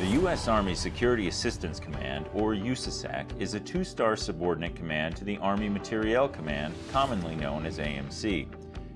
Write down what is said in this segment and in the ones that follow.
The U.S. Army Security Assistance Command, or USASAC, is a two-star subordinate command to the Army Materiel Command, commonly known as AMC.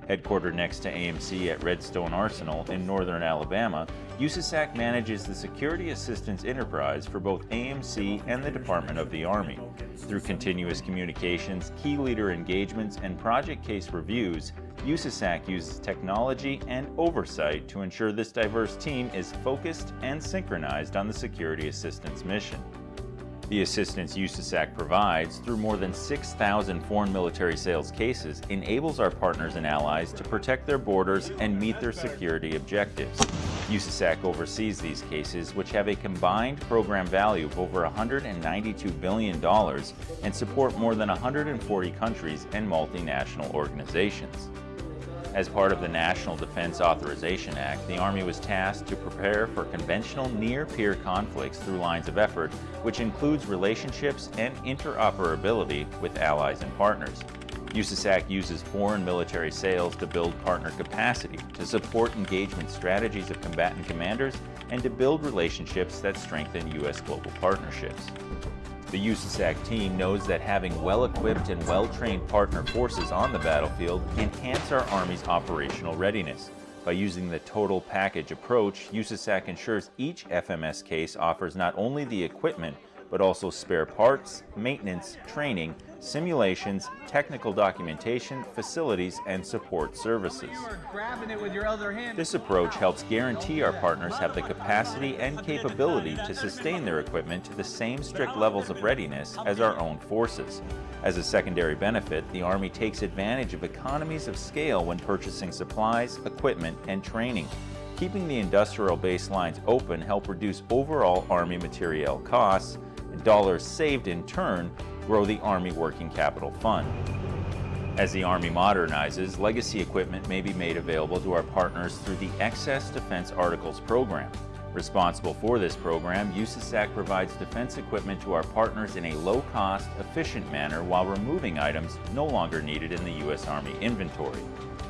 Headquartered next to AMC at Redstone Arsenal in northern Alabama, USASAC manages the security assistance enterprise for both AMC and the Department of the Army. Through continuous communications, key leader engagements, and project case reviews, USASAC uses technology and oversight to ensure this diverse team is focused and synchronized on the security assistance mission. The assistance USASAC provides through more than 6,000 foreign military sales cases enables our partners and allies to protect their borders and meet their security objectives. USASAC oversees these cases, which have a combined program value of over $192 billion and support more than 140 countries and multinational organizations. As part of the National Defense Authorization Act, the Army was tasked to prepare for conventional near-peer conflicts through lines of effort, which includes relationships and interoperability with allies and partners. USASAC uses foreign military sales to build partner capacity, to support engagement strategies of combatant commanders, and to build relationships that strengthen U.S. global partnerships. The USASAC team knows that having well-equipped and well-trained partner forces on the battlefield enhance our Army's operational readiness. By using the total package approach, USASAC ensures each FMS case offers not only the equipment, but also spare parts, maintenance, training, simulations, technical documentation, facilities, and support services. This approach helps guarantee our partners have the capacity and capability to sustain their equipment to the same strict levels of readiness as our own forces. As a secondary benefit, the Army takes advantage of economies of scale when purchasing supplies, equipment, and training. Keeping the industrial baselines open help reduce overall Army materiel costs, dollars saved in turn grow the Army Working Capital Fund. As the Army modernizes, legacy equipment may be made available to our partners through the Excess Defense Articles program. Responsible for this program, USASAC provides defense equipment to our partners in a low-cost, efficient manner while removing items no longer needed in the U.S. Army inventory.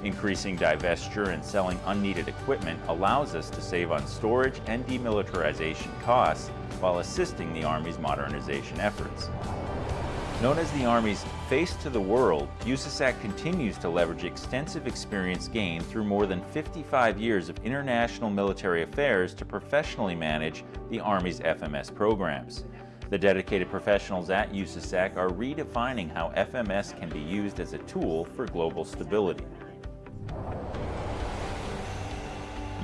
Increasing divestiture and selling unneeded equipment allows us to save on storage and demilitarization costs while assisting the Army's modernization efforts. Known as the Army's face to the world, USASAC continues to leverage extensive experience gained through more than 55 years of international military affairs to professionally manage the Army's FMS programs. The dedicated professionals at USASAC are redefining how FMS can be used as a tool for global stability.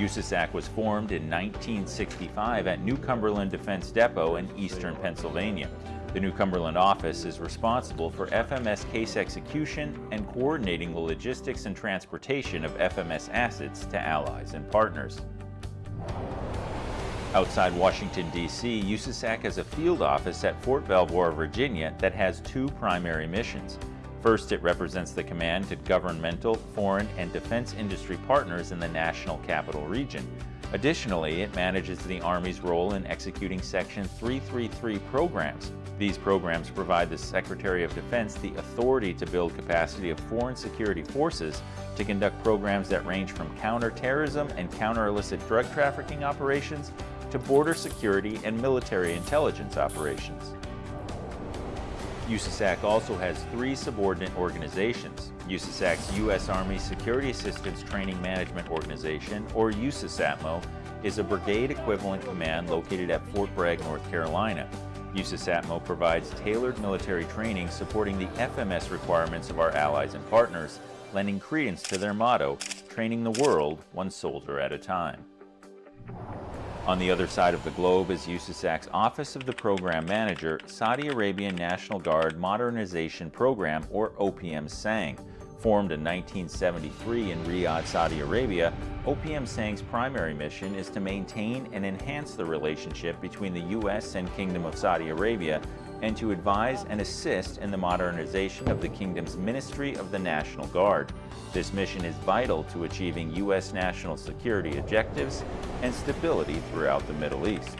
USASAC was formed in 1965 at New Cumberland Defense Depot in eastern Pennsylvania. The New Cumberland office is responsible for FMS case execution and coordinating the logistics and transportation of FMS assets to allies and partners. Outside Washington, D.C., USASAC has a field office at Fort Belvoir, Virginia that has two primary missions. First, it represents the command to governmental, foreign, and defense industry partners in the national capital region. Additionally, it manages the Army's role in executing Section 333 programs, these programs provide the Secretary of Defense the authority to build capacity of foreign security forces to conduct programs that range from counterterrorism and counter-illicit drug trafficking operations to border security and military intelligence operations. USASAC also has three subordinate organizations. USASAC's U.S. Army Security Assistance Training Management Organization, or USASATMO, is a brigade equivalent command located at Fort Bragg, North Carolina. USASATMO provides tailored military training supporting the FMS requirements of our allies and partners, lending credence to their motto, training the world one soldier at a time. On the other side of the globe is USASAC's Office of the Program Manager, Saudi Arabian National Guard Modernization Program, or OPM SANG, Formed in 1973 in Riyadh, Saudi Arabia, OPM SANG's primary mission is to maintain and enhance the relationship between the U.S. and Kingdom of Saudi Arabia and to advise and assist in the modernization of the Kingdom's Ministry of the National Guard. This mission is vital to achieving U.S. national security objectives and stability throughout the Middle East.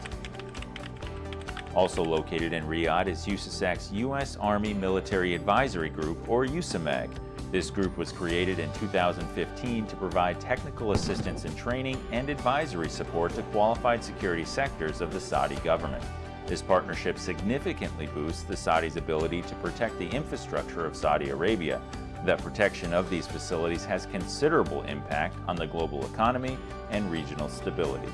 Also located in Riyadh is USASAC's U.S. Army Military Advisory Group, or USAMAG, This group was created in 2015 to provide technical assistance and training and advisory support to qualified security sectors of the Saudi government. This partnership significantly boosts the Saudis' ability to protect the infrastructure of Saudi Arabia. The protection of these facilities has considerable impact on the global economy and regional stability.